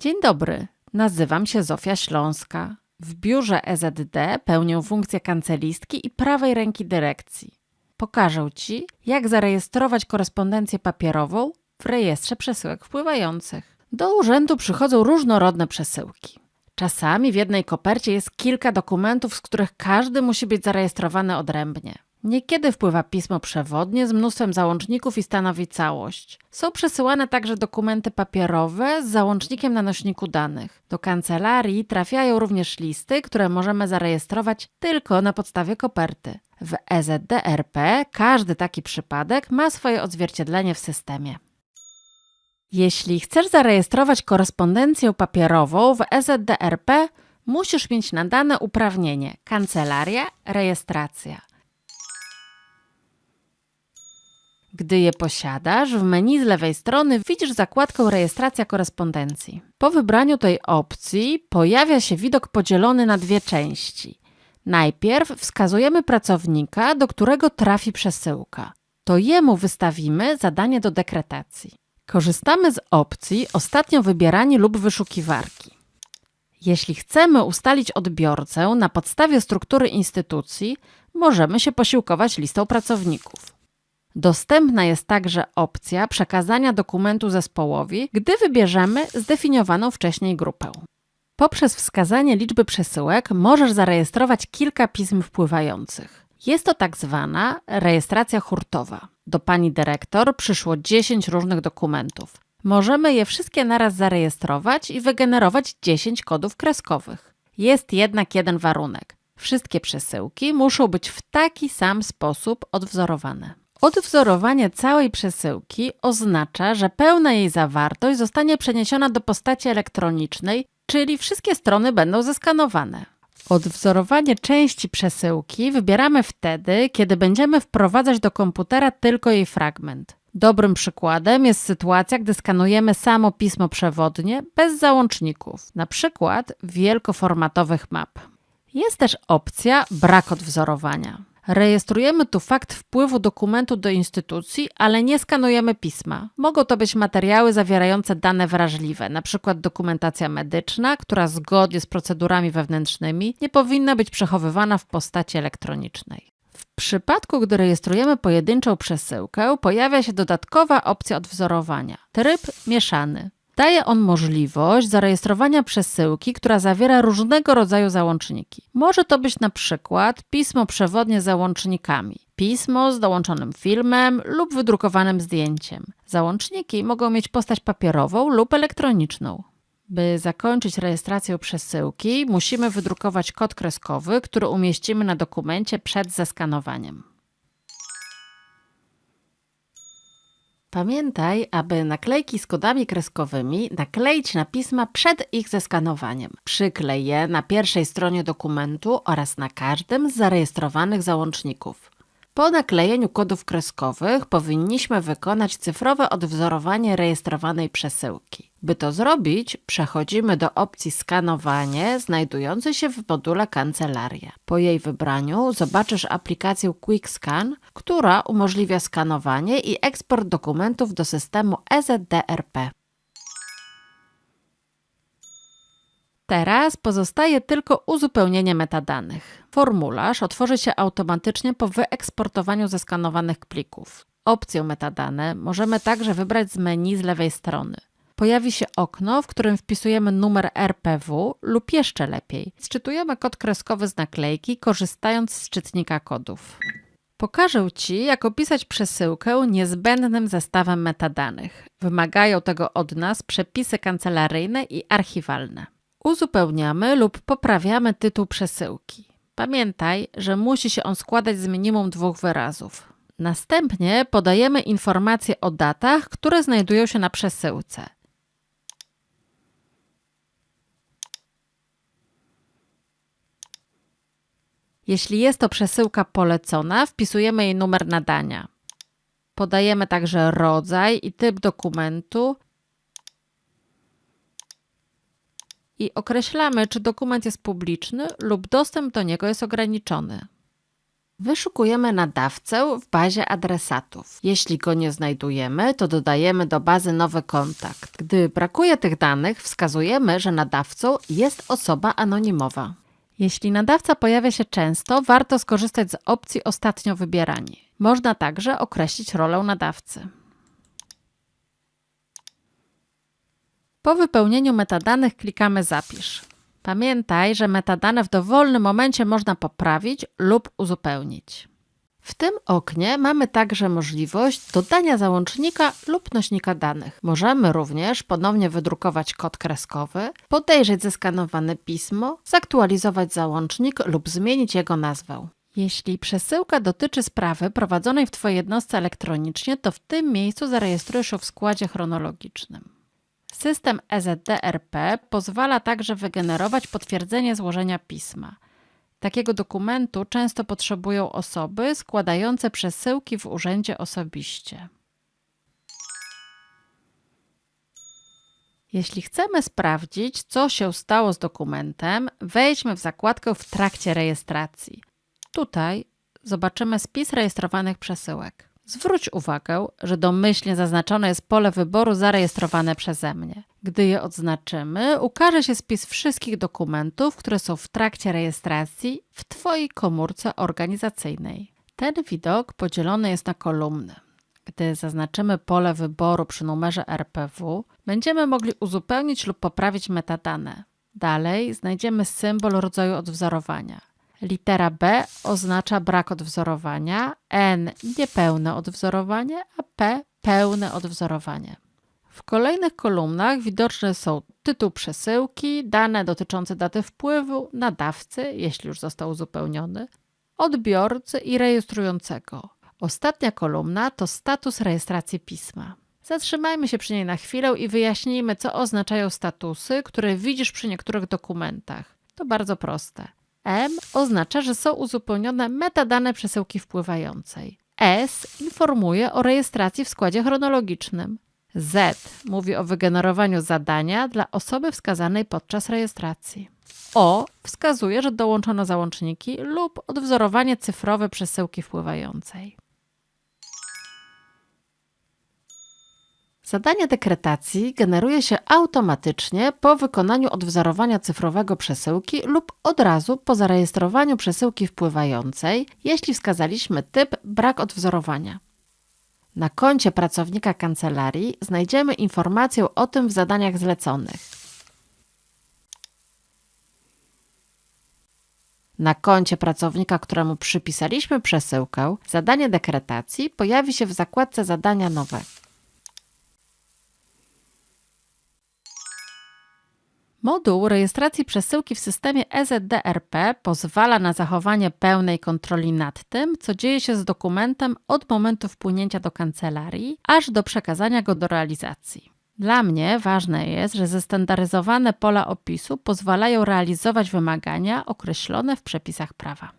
Dzień dobry, nazywam się Zofia Śląska. W biurze EZD pełnię funkcję kancelistki i prawej ręki dyrekcji. Pokażę Ci, jak zarejestrować korespondencję papierową w rejestrze przesyłek wpływających. Do urzędu przychodzą różnorodne przesyłki. Czasami w jednej kopercie jest kilka dokumentów, z których każdy musi być zarejestrowany odrębnie. Niekiedy wpływa pismo przewodnie z mnóstwem załączników i stanowi całość. Są przesyłane także dokumenty papierowe z załącznikiem na nośniku danych. Do kancelarii trafiają również listy, które możemy zarejestrować tylko na podstawie koperty. W EZDRP każdy taki przypadek ma swoje odzwierciedlenie w systemie. Jeśli chcesz zarejestrować korespondencję papierową w EZDRP, musisz mieć nadane uprawnienie Kancelaria Rejestracja. Gdy je posiadasz, w menu z lewej strony widzisz zakładkę Rejestracja korespondencji. Po wybraniu tej opcji pojawia się widok podzielony na dwie części. Najpierw wskazujemy pracownika, do którego trafi przesyłka. To jemu wystawimy zadanie do dekretacji. Korzystamy z opcji Ostatnio wybierani lub wyszukiwarki. Jeśli chcemy ustalić odbiorcę na podstawie struktury instytucji, możemy się posiłkować listą pracowników. Dostępna jest także opcja przekazania dokumentu zespołowi, gdy wybierzemy zdefiniowaną wcześniej grupę. Poprzez wskazanie liczby przesyłek możesz zarejestrować kilka pism wpływających. Jest to tak zwana rejestracja hurtowa. Do pani dyrektor przyszło 10 różnych dokumentów. Możemy je wszystkie naraz zarejestrować i wygenerować 10 kodów kreskowych. Jest jednak jeden warunek. Wszystkie przesyłki muszą być w taki sam sposób odwzorowane. Odwzorowanie całej przesyłki oznacza, że pełna jej zawartość zostanie przeniesiona do postaci elektronicznej, czyli wszystkie strony będą zeskanowane. Odwzorowanie części przesyłki wybieramy wtedy, kiedy będziemy wprowadzać do komputera tylko jej fragment. Dobrym przykładem jest sytuacja, gdy skanujemy samo pismo przewodnie bez załączników, na przykład wielkoformatowych map. Jest też opcja brak odwzorowania. Rejestrujemy tu fakt wpływu dokumentu do instytucji, ale nie skanujemy pisma. Mogą to być materiały zawierające dane wrażliwe, np. dokumentacja medyczna, która zgodnie z procedurami wewnętrznymi nie powinna być przechowywana w postaci elektronicznej. W przypadku, gdy rejestrujemy pojedynczą przesyłkę, pojawia się dodatkowa opcja odwzorowania. Tryb mieszany. Daje on możliwość zarejestrowania przesyłki, która zawiera różnego rodzaju załączniki. Może to być na przykład pismo przewodnie z załącznikami, pismo z dołączonym filmem lub wydrukowanym zdjęciem. Załączniki mogą mieć postać papierową lub elektroniczną. By zakończyć rejestrację przesyłki, musimy wydrukować kod kreskowy, który umieścimy na dokumencie przed zeskanowaniem. Pamiętaj, aby naklejki z kodami kreskowymi nakleić na pisma przed ich zeskanowaniem. Przyklej je na pierwszej stronie dokumentu oraz na każdym z zarejestrowanych załączników. Po naklejeniu kodów kreskowych powinniśmy wykonać cyfrowe odwzorowanie rejestrowanej przesyłki. By to zrobić, przechodzimy do opcji Skanowanie znajdującej się w module Kancelaria. Po jej wybraniu zobaczysz aplikację QuickScan, która umożliwia skanowanie i eksport dokumentów do systemu EZDRP. Teraz pozostaje tylko uzupełnienie metadanych. Formularz otworzy się automatycznie po wyeksportowaniu zeskanowanych plików. Opcję metadane możemy także wybrać z menu z lewej strony. Pojawi się okno, w którym wpisujemy numer RPW lub jeszcze lepiej, sczytujemy kod kreskowy z naklejki, korzystając z czytnika kodów. Pokażę Ci, jak opisać przesyłkę niezbędnym zestawem metadanych. Wymagają tego od nas przepisy kancelaryjne i archiwalne. Uzupełniamy lub poprawiamy tytuł przesyłki. Pamiętaj, że musi się on składać z minimum dwóch wyrazów. Następnie podajemy informacje o datach, które znajdują się na przesyłce. Jeśli jest to przesyłka polecona, wpisujemy jej numer nadania. Podajemy także rodzaj i typ dokumentu i określamy, czy dokument jest publiczny lub dostęp do niego jest ograniczony. Wyszukujemy nadawcę w bazie adresatów. Jeśli go nie znajdujemy, to dodajemy do bazy nowy kontakt. Gdy brakuje tych danych, wskazujemy, że nadawcą jest osoba anonimowa. Jeśli nadawca pojawia się często, warto skorzystać z opcji ostatnio wybierani. Można także określić rolę nadawcy. Po wypełnieniu metadanych klikamy Zapisz. Pamiętaj, że metadane w dowolnym momencie można poprawić lub uzupełnić. W tym oknie mamy także możliwość dodania załącznika lub nośnika danych. Możemy również ponownie wydrukować kod kreskowy, podejrzeć zeskanowane pismo, zaktualizować załącznik lub zmienić jego nazwę. Jeśli przesyłka dotyczy sprawy prowadzonej w Twojej jednostce elektronicznie, to w tym miejscu zarejestrujesz ją w składzie chronologicznym. System EZDRP pozwala także wygenerować potwierdzenie złożenia pisma. Takiego dokumentu często potrzebują osoby składające przesyłki w urzędzie osobiście. Jeśli chcemy sprawdzić, co się stało z dokumentem, wejdźmy w zakładkę w trakcie rejestracji. Tutaj zobaczymy spis rejestrowanych przesyłek. Zwróć uwagę, że domyślnie zaznaczone jest pole wyboru zarejestrowane przeze mnie. Gdy je odznaczymy, ukaże się spis wszystkich dokumentów, które są w trakcie rejestracji w Twojej komórce organizacyjnej. Ten widok podzielony jest na kolumny. Gdy zaznaczymy pole wyboru przy numerze RPW, będziemy mogli uzupełnić lub poprawić metadane. Dalej znajdziemy symbol rodzaju odwzorowania. Litera B oznacza brak odwzorowania, N niepełne odwzorowanie, a P pełne odwzorowanie. W kolejnych kolumnach widoczne są tytuł przesyłki, dane dotyczące daty wpływu, nadawcy, jeśli już został uzupełniony, odbiorcy i rejestrującego. Ostatnia kolumna to status rejestracji pisma. Zatrzymajmy się przy niej na chwilę i wyjaśnijmy, co oznaczają statusy, które widzisz przy niektórych dokumentach. To bardzo proste. M oznacza, że są uzupełnione metadane przesyłki wpływającej. S informuje o rejestracji w składzie chronologicznym. Z mówi o wygenerowaniu zadania dla osoby wskazanej podczas rejestracji. O wskazuje, że dołączono załączniki lub odwzorowanie cyfrowe przesyłki wpływającej. Zadanie dekretacji generuje się automatycznie po wykonaniu odwzorowania cyfrowego przesyłki lub od razu po zarejestrowaniu przesyłki wpływającej, jeśli wskazaliśmy typ brak odwzorowania. Na koncie pracownika kancelarii znajdziemy informację o tym w zadaniach zleconych. Na koncie pracownika, któremu przypisaliśmy przesyłkę, zadanie dekretacji pojawi się w zakładce zadania nowe. Moduł rejestracji przesyłki w systemie EZDRP pozwala na zachowanie pełnej kontroli nad tym, co dzieje się z dokumentem od momentu wpłynięcia do kancelarii, aż do przekazania go do realizacji. Dla mnie ważne jest, że zestandaryzowane pola opisu pozwalają realizować wymagania określone w przepisach prawa.